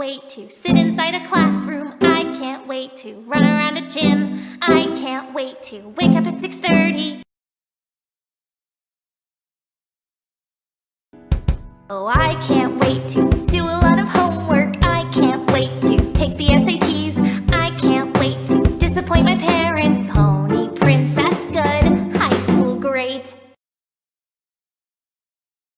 wait to sit inside a classroom. I can't wait to run around a gym. I can't wait to wake up at 6.30. Oh, I can't wait to